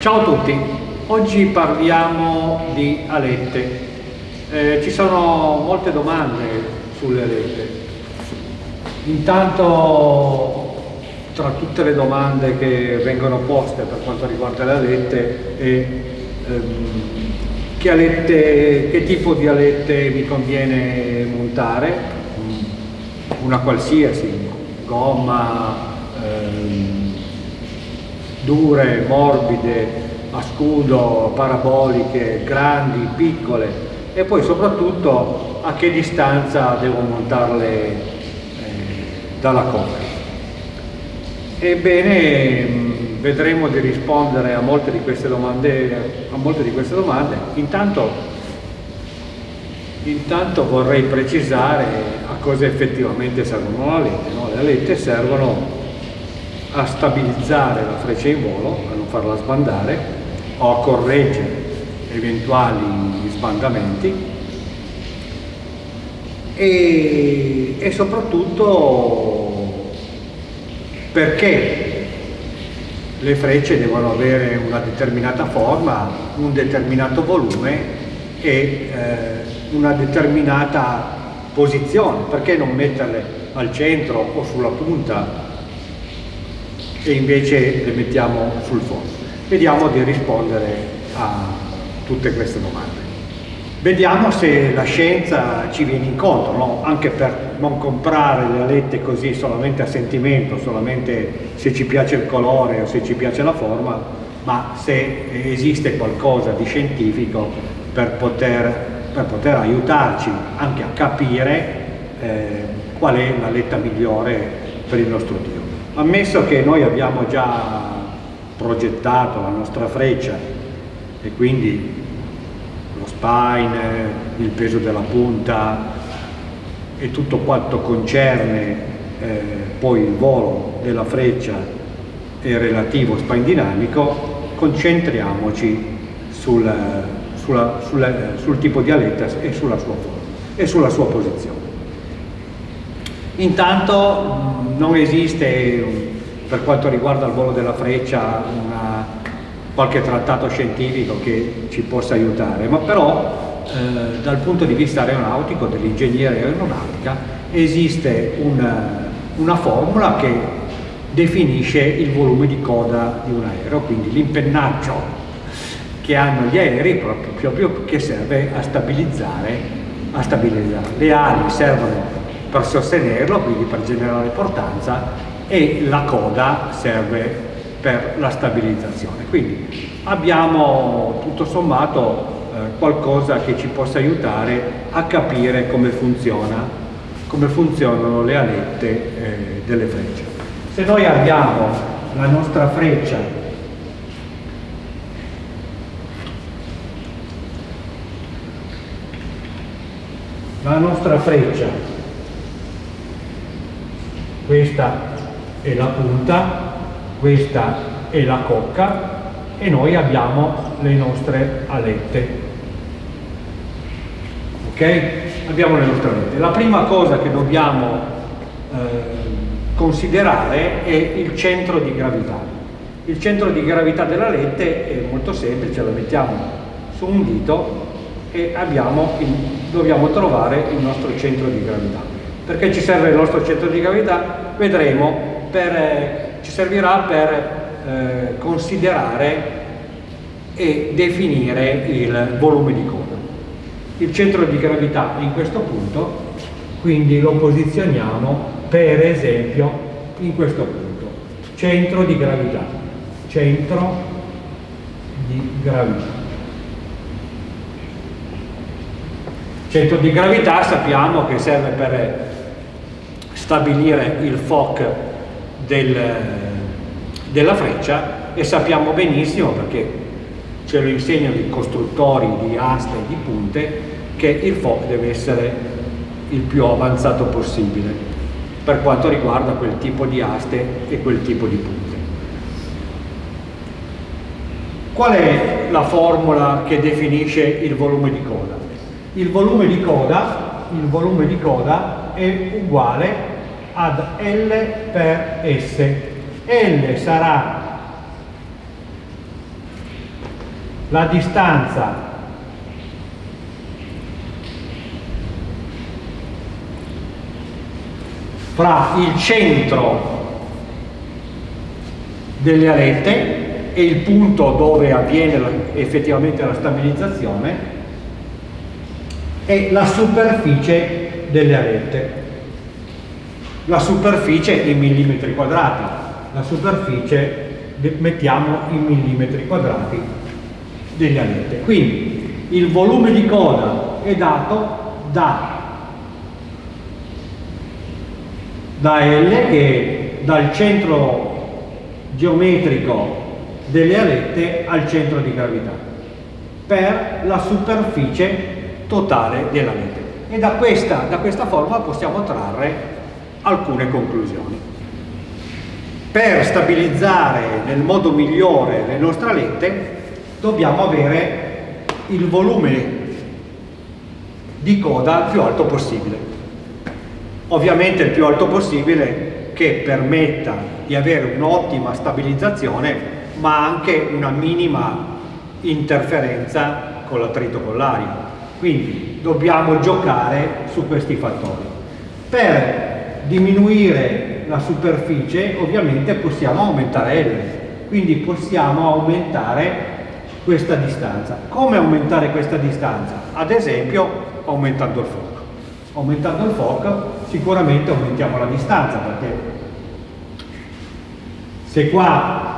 Ciao a tutti, oggi parliamo di alette. Eh, ci sono molte domande sulle alette. Intanto tra tutte le domande che vengono poste per quanto riguarda le alette è ehm, che, alette, che tipo di alette mi conviene montare, una qualsiasi, gomma, ehm, dure, morbide, a scudo, paraboliche, grandi, piccole e poi soprattutto a che distanza devo montarle eh, dalla coda. Ebbene, vedremo di rispondere a molte di queste domande. Di queste domande. Intanto, intanto, vorrei precisare a cosa effettivamente servono le alette. No? Le alette servono a stabilizzare la freccia in volo, a non farla sbandare o a correggere eventuali sbandamenti. E, e soprattutto perché le frecce devono avere una determinata forma, un determinato volume e eh, una determinata posizione, perché non metterle al centro o sulla punta e invece le mettiamo sul fondo. Vediamo di rispondere a tutte queste domande. Vediamo se la scienza ci viene incontro, no? anche per non comprare le alette così solamente a sentimento, solamente se ci piace il colore o se ci piace la forma, ma se esiste qualcosa di scientifico per poter, per poter aiutarci anche a capire eh, qual è l'aletta migliore per il nostro Dio. Ammesso che noi abbiamo già progettato la nostra freccia e quindi lo spine, il peso della punta e tutto quanto concerne eh, poi il volo della freccia e relativo spine dinamico, concentriamoci sul, sulla, sulla, sul tipo di aletta e sulla sua forma e sulla sua posizione. Intanto non esiste per quanto riguarda il volo della freccia una, qualche trattato scientifico che ci possa aiutare, ma però eh, dal punto di vista aeronautico, dell'ingegneria aeronautica, esiste una, una formula che definisce il volume di coda di un aereo, quindi l'impennaggio che hanno gli aerei proprio, proprio che serve a stabilizzare, a stabilizzare. Le ali servono per sostenerlo, quindi per generare portanza e la coda serve per la stabilizzazione. Quindi abbiamo tutto sommato eh, qualcosa che ci possa aiutare a capire come funziona, come funzionano le alette eh, delle frecce. Se noi abbiamo la nostra freccia la nostra freccia questa è la punta, questa è la cocca e noi abbiamo le nostre alette. Ok? Abbiamo le nostre alette. La prima cosa che dobbiamo eh, considerare è il centro di gravità. Il centro di gravità della lente è molto semplice, la mettiamo su un dito e abbiamo dobbiamo trovare il nostro centro di gravità perché ci serve il nostro centro di gravità, vedremo, per, eh, ci servirà per eh, considerare e definire il volume di coda. Il centro di gravità in questo punto, quindi lo posizioniamo per esempio in questo punto. Centro di gravità, centro di gravità. Centro di gravità sappiamo che serve per stabilire il FOC del, della freccia e sappiamo benissimo perché ce lo insegnano i costruttori di aste e di punte che il FOC deve essere il più avanzato possibile per quanto riguarda quel tipo di aste e quel tipo di punte. Qual è la formula che definisce il volume di coda? Il volume di coda, volume di coda è uguale ad L per S. L sarà la distanza fra il centro delle alette e il punto dove avviene effettivamente la stabilizzazione e la superficie delle alette. La superficie in millimetri quadrati, la superficie mettiamo in millimetri quadrati delle alette. Quindi il volume di coda è dato da, da L che è dal centro geometrico delle alette al centro di gravità per la superficie totale della rete e da questa, da questa forma possiamo trarre alcune conclusioni. Per stabilizzare nel modo migliore le nostre alette dobbiamo avere il volume di coda più alto possibile. Ovviamente il più alto possibile che permetta di avere un'ottima stabilizzazione ma anche una minima interferenza con l'attrito collarico quindi dobbiamo giocare su questi fattori. Per diminuire la superficie ovviamente possiamo aumentare L, quindi possiamo aumentare questa distanza. Come aumentare questa distanza? Ad esempio aumentando il fuoco. Aumentando il fuoco sicuramente aumentiamo la distanza perché se qua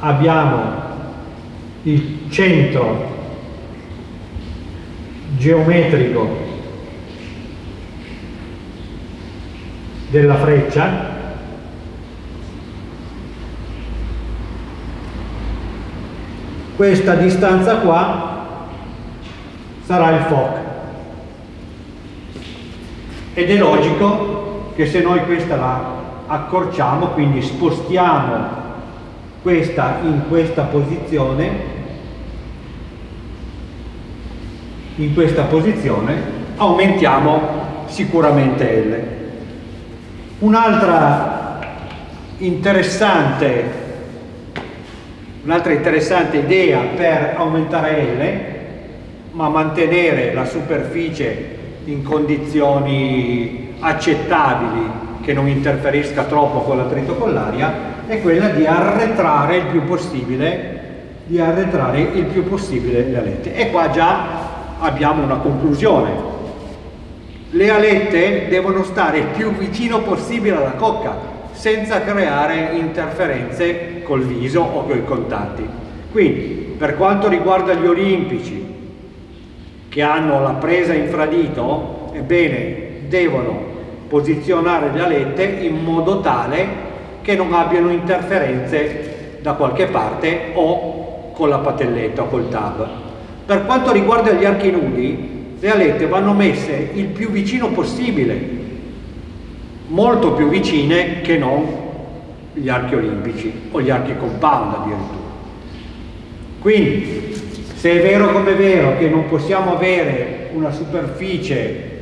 abbiamo il centro geometrico della freccia questa distanza qua sarà il FOC ed è logico che se noi questa la accorciamo quindi spostiamo questa in questa posizione in questa posizione aumentiamo sicuramente L. Un'altra interessante, un'altra interessante idea per aumentare L, ma mantenere la superficie in condizioni accettabili che non interferisca troppo con l'attrito con l'aria, è quella di arretrare il più possibile il più possibile le alette. E qua già abbiamo una conclusione. Le alette devono stare il più vicino possibile alla cocca, senza creare interferenze col viso o con i contatti. Quindi, per quanto riguarda gli olimpici che hanno la presa infradito, ebbene, devono posizionare le alette in modo tale che non abbiano interferenze da qualche parte o con la patelletta o col tab. Per quanto riguarda gli archi nudi, le alette vanno messe il più vicino possibile, molto più vicine che non gli archi olimpici o gli archi compound addirittura. Quindi, se è vero come è vero che non possiamo avere una superficie,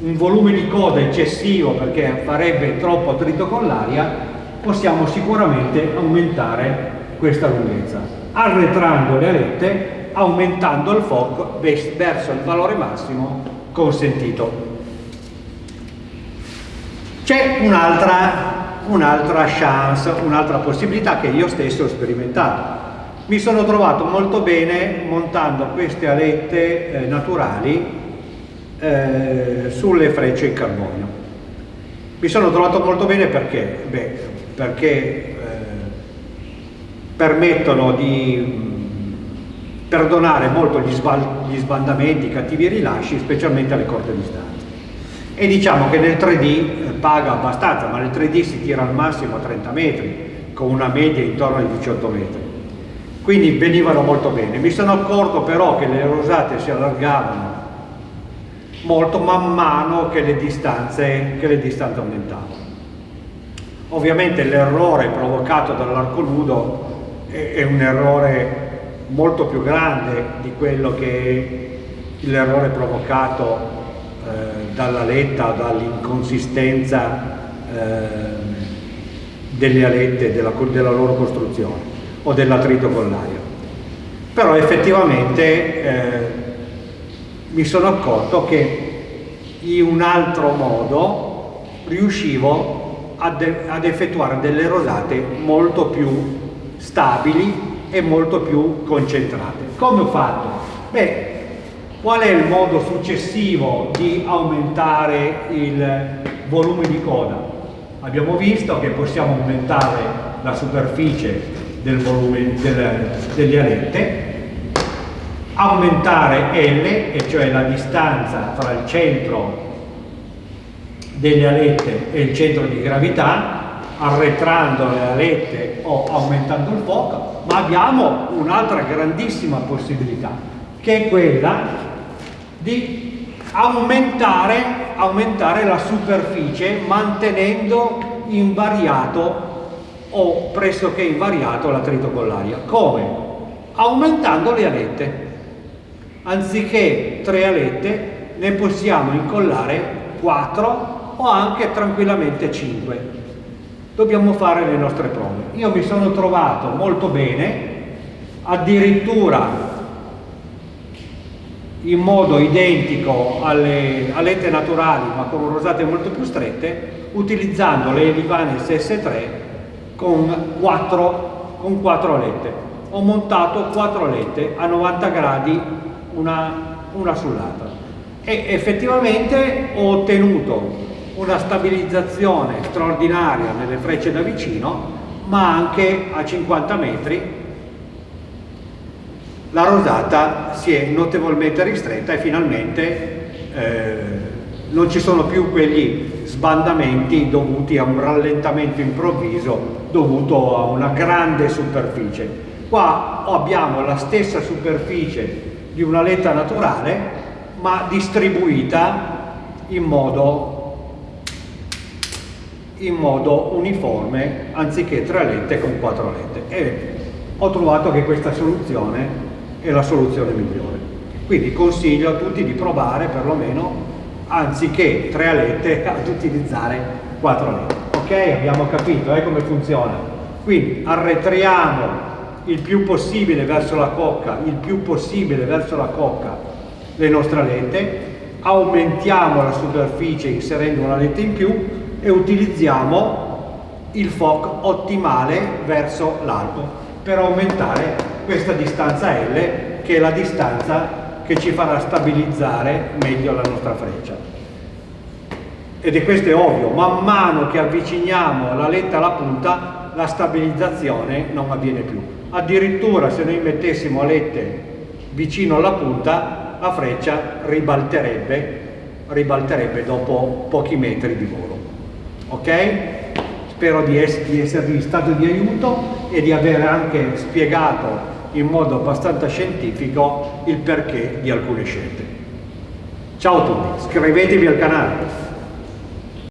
un volume di coda eccessivo perché farebbe troppo attrito con l'aria, possiamo sicuramente aumentare questa lunghezza, arretrando le alette aumentando il FOC verso il valore massimo consentito. C'è un'altra un chance, un'altra possibilità che io stesso ho sperimentato. Mi sono trovato molto bene montando queste alette eh, naturali eh, sulle frecce in carbonio. Mi sono trovato molto bene perché? Beh, perché eh, permettono di perdonare molto gli, gli sbandamenti, i cattivi rilasci, specialmente alle corte distanze. E diciamo che nel 3D eh, paga abbastanza, ma nel 3D si tira al massimo a 30 metri, con una media intorno ai 18 metri. Quindi venivano molto bene. Mi sono accorto però che le rosate si allargavano molto man mano che le distanze, che le distanze aumentavano. Ovviamente l'errore provocato dall'arco nudo è, è un errore molto più grande di quello che l'errore provocato eh, dalla letta, dall'inconsistenza eh, delle alette, della, della loro costruzione o dell'attrito con l'aria. però effettivamente eh, mi sono accorto che in un altro modo riuscivo ad, ad effettuare delle rosate molto più stabili e molto più concentrate. Come ho fatto? Beh, qual è il modo successivo di aumentare il volume di coda? Abbiamo visto che possiamo aumentare la superficie del volume del, delle alette, aumentare L, e cioè la distanza tra il centro delle alette e il centro di gravità, arretrando le alette o aumentando il fuoco, ma abbiamo un'altra grandissima possibilità, che è quella di aumentare, aumentare la superficie mantenendo invariato o pressoché invariato l'attrito con l'aria. Come? Aumentando le alette. Anziché tre alette ne possiamo incollare 4 o anche tranquillamente 5 dobbiamo fare le nostre prove. Io mi sono trovato molto bene, addirittura in modo identico alle alette naturali ma con rosate molto più strette, utilizzando le Elivanes S3 con 4, con 4 alette. Ho montato 4 alette a 90 gradi una, una sull'altra e effettivamente ho ottenuto una stabilizzazione straordinaria nelle frecce da vicino, ma anche a 50 metri la rosata si è notevolmente ristretta e finalmente eh, non ci sono più quegli sbandamenti dovuti a un rallentamento improvviso dovuto a una grande superficie. Qua abbiamo la stessa superficie di una letta naturale ma distribuita in modo in modo uniforme anziché tre alette con quattro alette e ho trovato che questa soluzione è la soluzione migliore. Quindi consiglio a tutti di provare perlomeno anziché tre alette ad utilizzare quattro alette ok? Abbiamo capito eh, come funziona. Quindi arretriamo il più possibile verso la cocca il più possibile verso la cocca le nostre alette aumentiamo la superficie inserendo una letta in più e utilizziamo il FOC ottimale verso l'alto per aumentare questa distanza L che è la distanza che ci farà stabilizzare meglio la nostra freccia. Ed è questo è ovvio, man mano che avviciniamo la letta alla punta la stabilizzazione non avviene più. Addirittura se noi mettessimo alette vicino alla punta la freccia ribalterebbe, ribalterebbe dopo pochi metri di volo ok? Spero di, ess di esservi stato di aiuto e di aver anche spiegato in modo abbastanza scientifico il perché di alcune scelte. Ciao a tutti, iscrivetevi al canale.